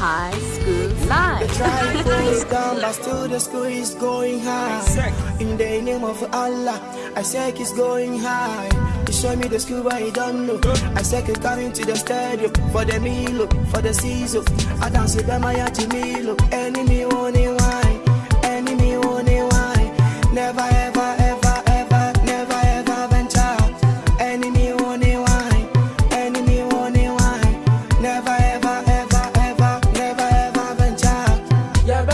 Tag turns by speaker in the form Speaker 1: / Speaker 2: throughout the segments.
Speaker 1: High School Live.
Speaker 2: The trial goes down, but still the school is going high. In the name of Allah, I say it's going high. You show me the school, but you don't know. I say it's coming to the stadium for the meal, for the season. I dance with them, I had to meal. Enemy only wine,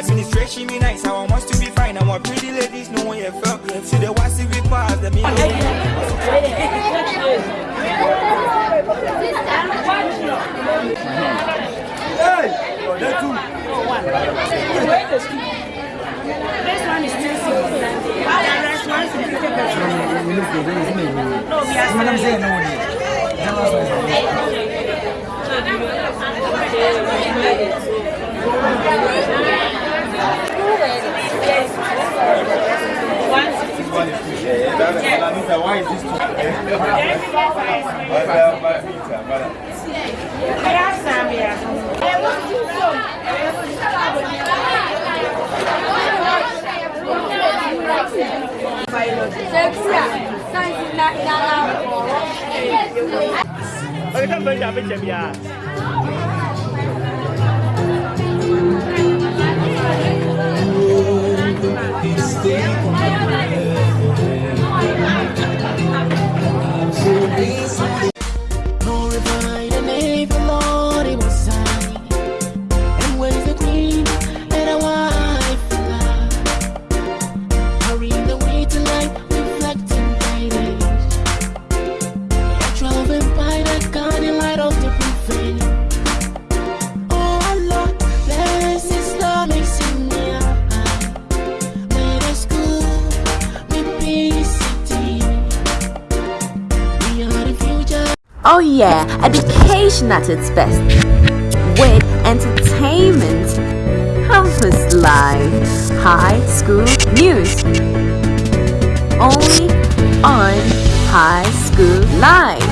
Speaker 3: Administration be nice, I want us to be fine. I want pretty ladies, no one you felt. See the one see we pass the Milo.
Speaker 4: This one is still simple. The rest one is 50 pesos. No, we are selling. We have some here.
Speaker 2: No
Speaker 1: Oh yeah, education at its best. With entertainment, campus life, high school news. Only on High School Live.